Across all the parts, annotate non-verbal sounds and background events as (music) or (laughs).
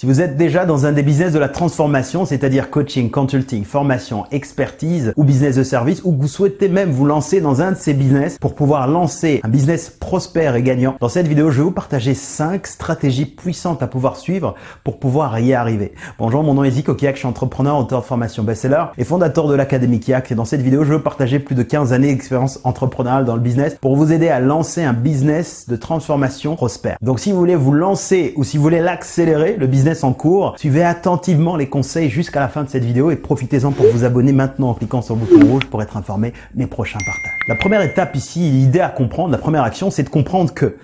Si vous êtes déjà dans un des business de la transformation, c'est-à-dire coaching, consulting, formation, expertise ou business de service, ou que vous souhaitez même vous lancer dans un de ces business pour pouvoir lancer un business prospère et gagnant, dans cette vidéo, je vais vous partager 5 stratégies puissantes à pouvoir suivre pour pouvoir y arriver. Bonjour, mon nom est Zico Kiak, je suis entrepreneur, auteur de formation best-seller et fondateur de l'Académie Kiak. Et dans cette vidéo, je veux partager plus de 15 années d'expérience entrepreneuriale dans le business pour vous aider à lancer un business de transformation prospère. Donc si vous voulez vous lancer ou si vous voulez l'accélérer, le business en cours. Suivez attentivement les conseils jusqu'à la fin de cette vidéo et profitez-en pour vous abonner maintenant en cliquant sur le bouton rouge pour être informé des prochains partages. La première étape ici, l'idée à comprendre, la première action, c'est de comprendre que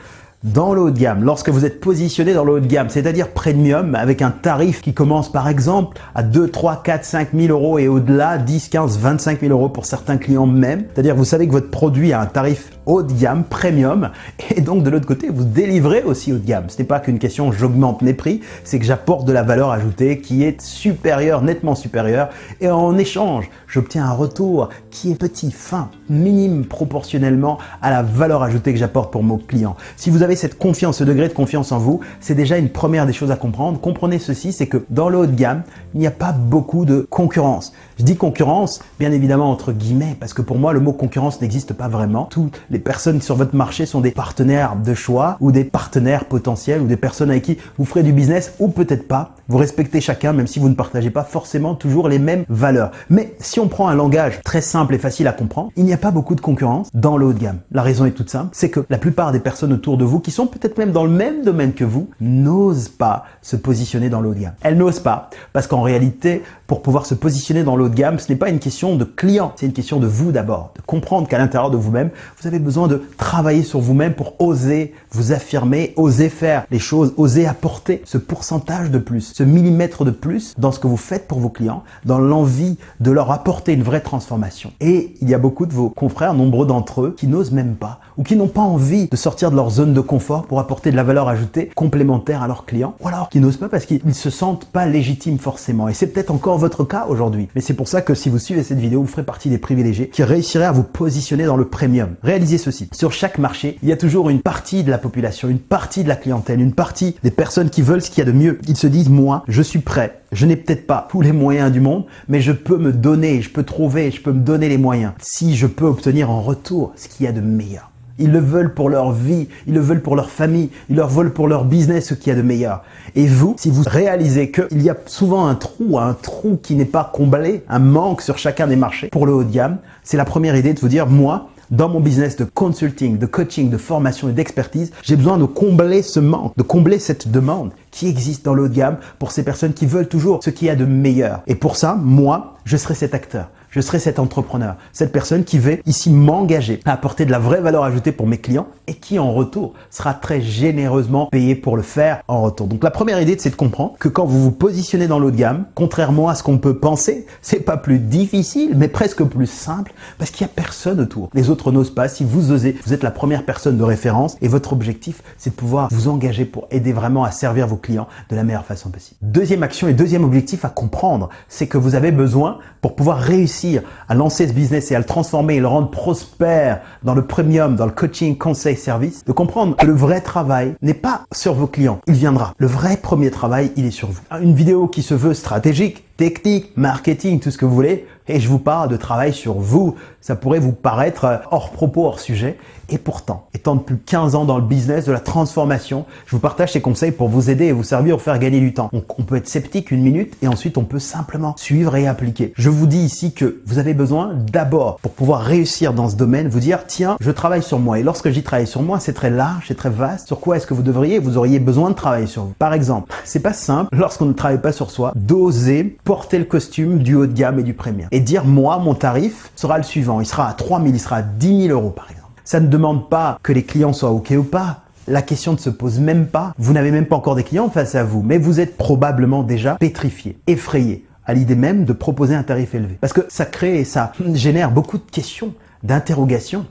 dans le haut de gamme, lorsque vous êtes positionné dans le haut de gamme, c'est-à-dire premium, avec un tarif qui commence par exemple à 2, 3, 4, 5 000 euros et au-delà, 10, 15, 25 000 euros pour certains clients même, c'est-à-dire vous savez que votre produit a un tarif haut de gamme, premium, et donc de l'autre côté, vous délivrez aussi haut de gamme. Ce n'est pas qu'une question j'augmente les prix, c'est que j'apporte de la valeur ajoutée qui est supérieure, nettement supérieure, et en échange, j'obtiens un retour qui est petit, fin, minime proportionnellement à la valeur ajoutée que j'apporte pour mon client. Si vous avez cette confiance, ce degré de confiance en vous, c'est déjà une première des choses à comprendre. Comprenez ceci, c'est que dans le haut de gamme, il n'y a pas beaucoup de concurrence. Je dis concurrence, bien évidemment entre guillemets, parce que pour moi, le mot concurrence n'existe pas vraiment. Toutes les personnes sur votre marché sont des partenaires de choix ou des partenaires potentiels ou des personnes avec qui vous ferez du business ou peut-être pas. Vous respectez chacun, même si vous ne partagez pas forcément toujours les mêmes valeurs. Mais si on prend un langage très simple et facile à comprendre, il n'y a pas beaucoup de concurrence dans le haut de gamme. La raison est toute simple, c'est que la plupart des personnes autour de vous qui sont peut-être même dans le même domaine que vous n'osent pas se positionner dans le haut de gamme. Elles n'osent pas parce qu'en réalité, pour pouvoir se positionner dans le de gamme, ce n'est pas une question de client, c'est une question de vous d'abord, de comprendre qu'à l'intérieur de vous-même, vous avez besoin de travailler sur vous-même pour oser vous affirmer, oser faire les choses, oser apporter ce pourcentage de plus, ce millimètre de plus dans ce que vous faites pour vos clients, dans l'envie de leur apporter une vraie transformation. Et il y a beaucoup de vos confrères, nombreux d'entre eux, qui n'osent même pas ou qui n'ont pas envie de sortir de leur zone de confort pour apporter de la valeur ajoutée complémentaire à leurs clients, ou alors qui n'osent pas parce qu'ils se sentent pas légitimes forcément. Et c'est peut-être encore votre cas aujourd'hui. Mais c'est pour ça que si vous suivez cette vidéo, vous ferez partie des privilégiés qui réussiraient à vous positionner dans le premium. Réalisez ceci. Sur chaque marché, il y a toujours une partie de la population, une partie de la clientèle, une partie des personnes qui veulent ce qu'il y a de mieux. Ils se disent, moi, je suis prêt. Je n'ai peut-être pas tous les moyens du monde, mais je peux me donner, je peux trouver, je peux me donner les moyens. Si je peux obtenir en retour ce qu'il y a de meilleur. Ils le veulent pour leur vie, ils le veulent pour leur famille, ils le veulent pour leur business, ce qu'il y a de meilleur. Et vous, si vous réalisez qu'il y a souvent un trou, un trou qui n'est pas comblé, un manque sur chacun des marchés pour le haut de gamme, c'est la première idée de vous dire, moi, dans mon business de consulting, de coaching, de formation et d'expertise, j'ai besoin de combler ce manque, de combler cette demande qui existe dans le haut de gamme pour ces personnes qui veulent toujours ce qu'il y a de meilleur. Et pour ça, moi, je serai cet acteur je serai cet entrepreneur, cette personne qui va ici m'engager à apporter de la vraie valeur ajoutée pour mes clients et qui en retour sera très généreusement payé pour le faire en retour. Donc la première idée, c'est de comprendre que quand vous vous positionnez dans l'eau de gamme, contrairement à ce qu'on peut penser, c'est pas plus difficile, mais presque plus simple parce qu'il y a personne autour. Les autres n'osent pas. Si vous osez, vous êtes la première personne de référence et votre objectif, c'est de pouvoir vous engager pour aider vraiment à servir vos clients de la meilleure façon possible. Deuxième action et deuxième objectif à comprendre, c'est que vous avez besoin pour pouvoir réussir à lancer ce business et à le transformer et le rendre prospère dans le premium, dans le coaching, conseil, service, de comprendre que le vrai travail n'est pas sur vos clients, il viendra. Le vrai premier travail, il est sur vous. Une vidéo qui se veut stratégique, technique, marketing, tout ce que vous voulez, et je vous parle de travail sur vous. Ça pourrait vous paraître hors propos, hors sujet. Et pourtant, étant depuis 15 ans dans le business de la transformation, je vous partage ces conseils pour vous aider et vous servir ou faire gagner du temps. Donc, on peut être sceptique une minute et ensuite on peut simplement suivre et appliquer. Je vous dis ici que vous avez besoin d'abord, pour pouvoir réussir dans ce domaine, vous dire, tiens, je travaille sur moi. Et lorsque j'y travaille sur moi, c'est très large, c'est très vaste. Sur quoi est-ce que vous devriez, vous auriez besoin de travailler sur vous? Par exemple, c'est pas simple, lorsqu'on ne travaille pas sur soi, d'oser porter le costume du haut de gamme et du premium et dire moi, mon tarif sera le suivant. Il sera à 3 000, il sera à 10 000 euros par exemple. Ça ne demande pas que les clients soient OK ou pas. La question ne se pose même pas. Vous n'avez même pas encore des clients face à vous, mais vous êtes probablement déjà pétrifié, effrayé à l'idée même de proposer un tarif élevé. Parce que ça crée et ça (clears throat) génère beaucoup de questions, d'interrogations.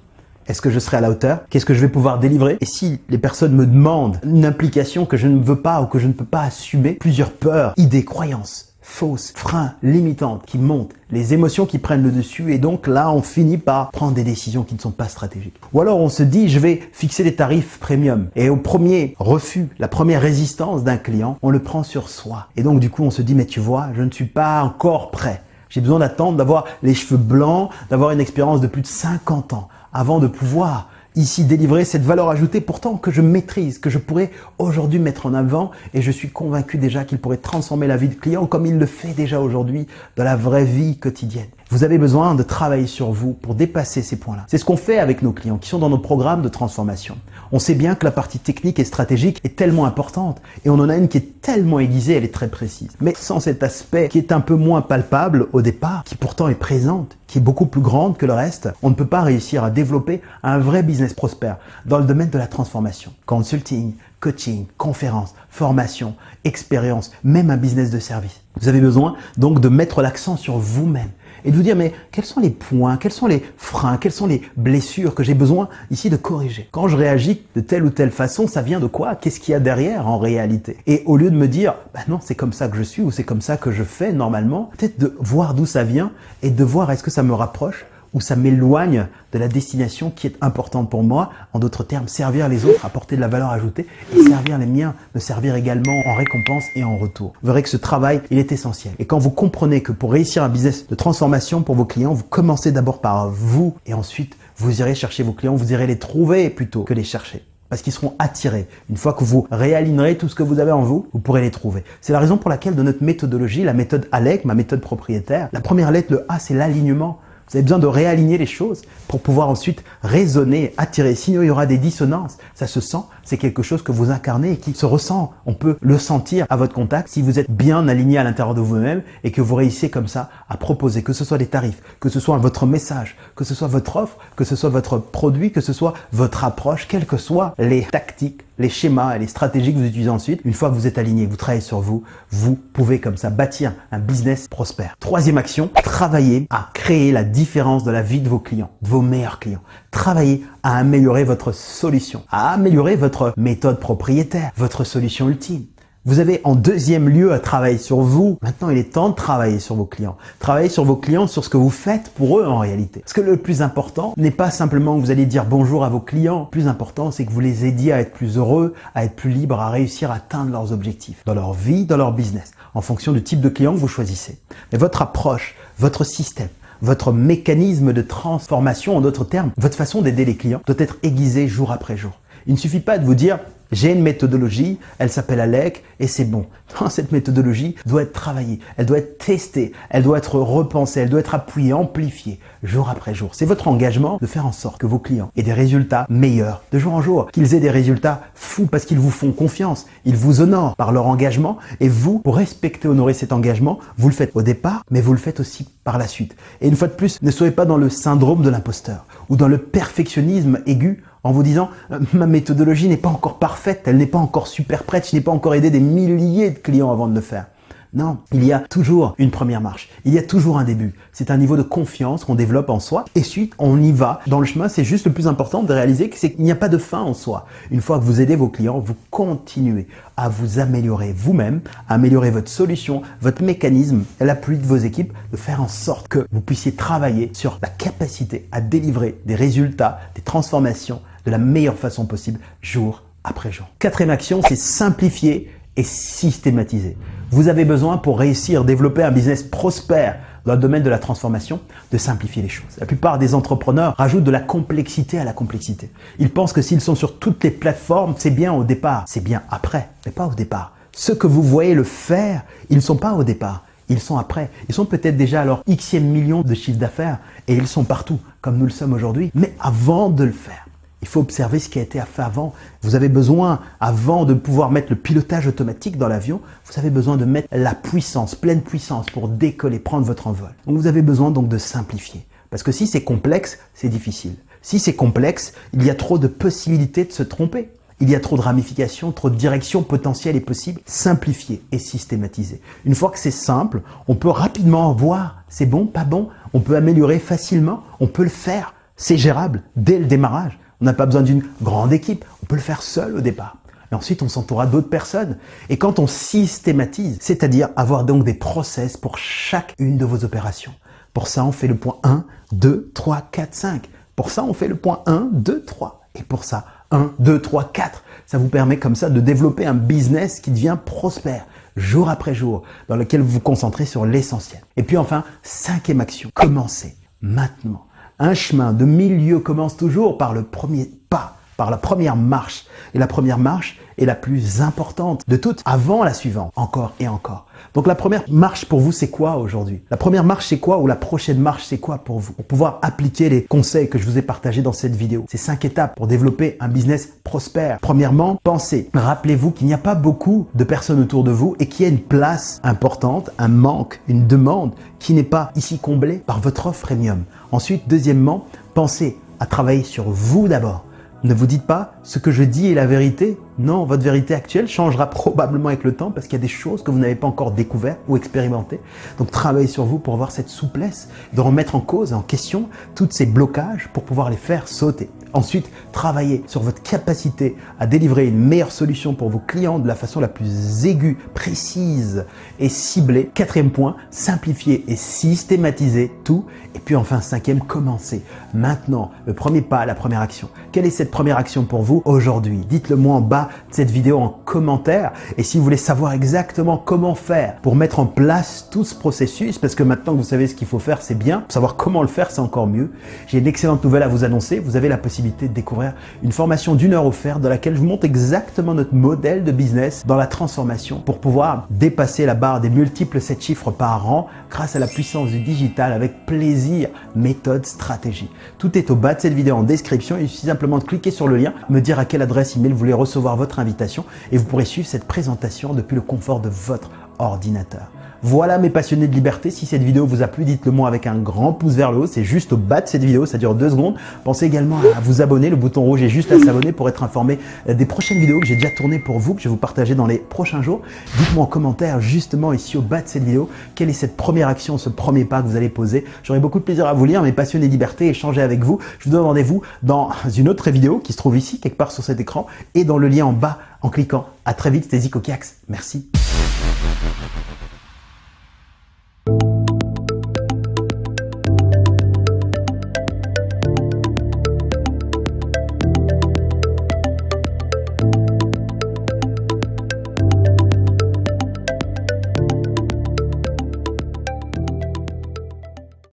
Est-ce que je serai à la hauteur? Qu'est-ce que je vais pouvoir délivrer? Et si les personnes me demandent une implication que je ne veux pas ou que je ne peux pas assumer, plusieurs peurs, idées, croyances fausses, freins, limitantes qui montent, les émotions qui prennent le dessus et donc là on finit par prendre des décisions qui ne sont pas stratégiques. Ou alors on se dit je vais fixer des tarifs premium et au premier refus, la première résistance d'un client, on le prend sur soi. Et donc du coup on se dit mais tu vois, je ne suis pas encore prêt. J'ai besoin d'attendre, d'avoir les cheveux blancs, d'avoir une expérience de plus de 50 ans avant de pouvoir ici délivrer cette valeur ajoutée pourtant que je maîtrise, que je pourrais aujourd'hui mettre en avant et je suis convaincu déjà qu'il pourrait transformer la vie de client comme il le fait déjà aujourd'hui dans la vraie vie quotidienne. Vous avez besoin de travailler sur vous pour dépasser ces points-là. C'est ce qu'on fait avec nos clients qui sont dans nos programmes de transformation. On sait bien que la partie technique et stratégique est tellement importante et on en a une qui est tellement aiguisée, elle est très précise. Mais sans cet aspect qui est un peu moins palpable au départ, qui pourtant est présente, qui est beaucoup plus grande que le reste, on ne peut pas réussir à développer un vrai business prospère dans le domaine de la transformation. Consulting, coaching, conférences, formation, expérience, même un business de service. Vous avez besoin donc de mettre l'accent sur vous-même et de vous dire mais quels sont les points, quels sont les freins, quelles sont les blessures que j'ai besoin ici de corriger? Quand je réagis de telle ou telle façon, ça vient de quoi? Qu'est-ce qu'il y a derrière en réalité? Et au lieu de me dire bah non, c'est comme ça que je suis ou c'est comme ça que je fais normalement, peut-être de voir d'où ça vient et de voir est-ce que ça me rapproche ou ça m'éloigne de la destination qui est importante pour moi. En d'autres termes, servir les autres, apporter de la valeur ajoutée et servir les miens, me servir également en récompense et en retour. Vous verrez que ce travail, il est essentiel. Et quand vous comprenez que pour réussir un business de transformation pour vos clients, vous commencez d'abord par vous et ensuite vous irez chercher vos clients, vous irez les trouver plutôt que les chercher parce qu'ils seront attirés. Une fois que vous réalignerez tout ce que vous avez en vous, vous pourrez les trouver. C'est la raison pour laquelle de notre méthodologie, la méthode ALEC, ma méthode propriétaire, la première lettre, le A, c'est l'alignement. Vous avez besoin de réaligner les choses pour pouvoir ensuite raisonner, attirer. Sinon, il y aura des dissonances. Ça se sent, c'est quelque chose que vous incarnez et qui se ressent. On peut le sentir à votre contact si vous êtes bien aligné à l'intérieur de vous-même et que vous réussissez comme ça à proposer, que ce soit des tarifs, que ce soit votre message, que ce soit votre offre, que ce soit votre produit, que ce soit votre approche, quelles que soient les tactiques, les schémas et les stratégies que vous utilisez ensuite. Une fois que vous êtes aligné, vous travaillez sur vous, vous pouvez comme ça bâtir un business prospère. Troisième action, travailler à créer la différence de la vie de vos clients, de vos meilleurs clients. Travaillez à améliorer votre solution, à améliorer votre méthode propriétaire, votre solution ultime. Vous avez en deuxième lieu à travailler sur vous. Maintenant, il est temps de travailler sur vos clients. Travailler sur vos clients, sur ce que vous faites pour eux en réalité. Parce que le plus important n'est pas simplement que vous allez dire bonjour à vos clients. Le plus important, c'est que vous les aidiez à être plus heureux, à être plus libres, à réussir à atteindre leurs objectifs dans leur vie, dans leur business, en fonction du type de client que vous choisissez. Mais votre approche, votre système, votre mécanisme de transformation, en d'autres termes, votre façon d'aider les clients doit être aiguisé jour après jour. Il ne suffit pas de vous dire j'ai une méthodologie, elle s'appelle ALEC et c'est bon. (laughs) cette méthodologie doit être travaillée, elle doit être testée, elle doit être repensée, elle doit être appuyée, amplifiée jour après jour. C'est votre engagement de faire en sorte que vos clients aient des résultats meilleurs de jour en jour, qu'ils aient des résultats fous parce qu'ils vous font confiance, ils vous honorent par leur engagement et vous, pour respecter, honorer cet engagement, vous le faites au départ, mais vous le faites aussi par la suite. Et une fois de plus, ne soyez pas dans le syndrome de l'imposteur ou dans le perfectionnisme aigu en vous disant euh, ma méthodologie n'est pas encore parfaite, elle n'est pas encore super prête, je n'ai pas encore aidé des milliers de clients avant de le faire. Non, il y a toujours une première marche, il y a toujours un début. C'est un niveau de confiance qu'on développe en soi et suite on y va. Dans le chemin, c'est juste le plus important de réaliser qu'il n'y a pas de fin en soi. Une fois que vous aidez vos clients, vous continuez à vous améliorer vous-même, améliorer votre solution, votre mécanisme, l'appui de vos équipes, de faire en sorte que vous puissiez travailler sur la capacité à délivrer des résultats, des transformations de la meilleure façon possible jour après jour. Quatrième action, c'est simplifier et systématiser. Vous avez besoin pour réussir, développer un business prospère dans le domaine de la transformation, de simplifier les choses. La plupart des entrepreneurs rajoutent de la complexité à la complexité. Ils pensent que s'ils sont sur toutes les plateformes, c'est bien au départ, c'est bien après, mais pas au départ. Ceux que vous voyez le faire, ils ne sont pas au départ, ils sont après. Ils sont peut-être déjà à leur xème million de chiffre d'affaires et ils sont partout, comme nous le sommes aujourd'hui, mais avant de le faire. Il faut observer ce qui a été fait avant. Vous avez besoin, avant de pouvoir mettre le pilotage automatique dans l'avion, vous avez besoin de mettre la puissance, pleine puissance pour décoller, prendre votre envol. Donc vous avez besoin donc de simplifier. Parce que si c'est complexe, c'est difficile. Si c'est complexe, il y a trop de possibilités de se tromper. Il y a trop de ramifications, trop de directions potentielles et possibles. Simplifier et systématiser. Une fois que c'est simple, on peut rapidement voir c'est bon, pas bon. On peut améliorer facilement. On peut le faire. C'est gérable dès le démarrage. On n'a pas besoin d'une grande équipe, on peut le faire seul au départ. Et ensuite, on s'entourera d'autres personnes. Et quand on systématise, c'est-à-dire avoir donc des process pour chacune de vos opérations. Pour ça, on fait le point 1, 2, 3, 4, 5. Pour ça, on fait le point 1, 2, 3. Et pour ça, 1, 2, 3, 4. Ça vous permet comme ça de développer un business qui devient prospère jour après jour, dans lequel vous vous concentrez sur l'essentiel. Et puis enfin, cinquième action, commencez maintenant. Un chemin de milieu commence toujours par le premier pas, par la première marche. Et la première marche est la plus importante de toutes, avant la suivante, encore et encore. Donc la première marche pour vous, c'est quoi aujourd'hui? La première marche, c'est quoi? Ou la prochaine marche, c'est quoi pour vous? Pour pouvoir appliquer les conseils que je vous ai partagés dans cette vidéo. C'est cinq étapes pour développer un business prospère. Premièrement, pensez. Rappelez-vous qu'il n'y a pas beaucoup de personnes autour de vous et qu'il y a une place importante, un manque, une demande qui n'est pas ici comblée par votre offre premium. Ensuite, deuxièmement, pensez à travailler sur vous d'abord. Ne vous dites pas ce que je dis est la vérité. Non, votre vérité actuelle changera (laughs) probablement avec le temps parce qu'il y a des choses que vous n'avez pas encore découvertes ou expérimentées. Donc travaillez sur vous pour avoir cette souplesse de remettre en cause, en question, tous ces blocages pour pouvoir les faire sauter. Ensuite, travaillez sur votre capacité à délivrer une meilleure solution pour vos clients de la façon la plus aiguë, précise et ciblée. Quatrième point, simplifier et systématiser tout. Et puis enfin, cinquième, commencez. Maintenant, le premier pas, la première action. Quelle est cette première action pour vous aujourd'hui? Dites-le moi en bas de cette vidéo en commentaire. Et si vous voulez savoir exactement comment faire pour mettre en place tout ce processus, parce que maintenant que vous savez ce qu'il faut faire, c'est bien. Savoir comment le faire, c'est encore mieux. J'ai une excellente nouvelle à vous annoncer. Vous avez la possibilité de découvrir une formation d'une heure offerte dans laquelle je vous montre exactement notre modèle de business dans la transformation pour pouvoir dépasser la barre des multiples 7 chiffres par an grâce à la puissance du digital avec plaisir, méthode, stratégie. Tout est au bas de cette vidéo en description. Il suffit simplement de cliquer sur le lien, me dire à quelle adresse email vous voulez recevoir votre invitation et vous pourrez suivre cette présentation depuis le confort de votre ordinateur. Voilà mes passionnés de liberté, si cette vidéo vous a plu, dites-le moi avec un grand pouce vers le haut, c'est juste au bas de cette vidéo, ça dure deux secondes. Pensez également à vous abonner, le bouton rouge est juste à s'abonner pour être informé des prochaines vidéos que j'ai déjà tournées pour vous, que je vais vous partager dans les prochains jours. Dites-moi en commentaire justement ici au bas de cette vidéo, quelle est cette première action, ce premier pas que vous allez poser. J'aurai beaucoup de plaisir à vous lire, mes passionnés de liberté, échanger avec vous. Je vous donne rendez-vous dans (laughs) une autre vidéo qui se trouve ici, quelque part sur cet écran, et dans le lien en bas en cliquant. À très vite, c'était Zico Merci.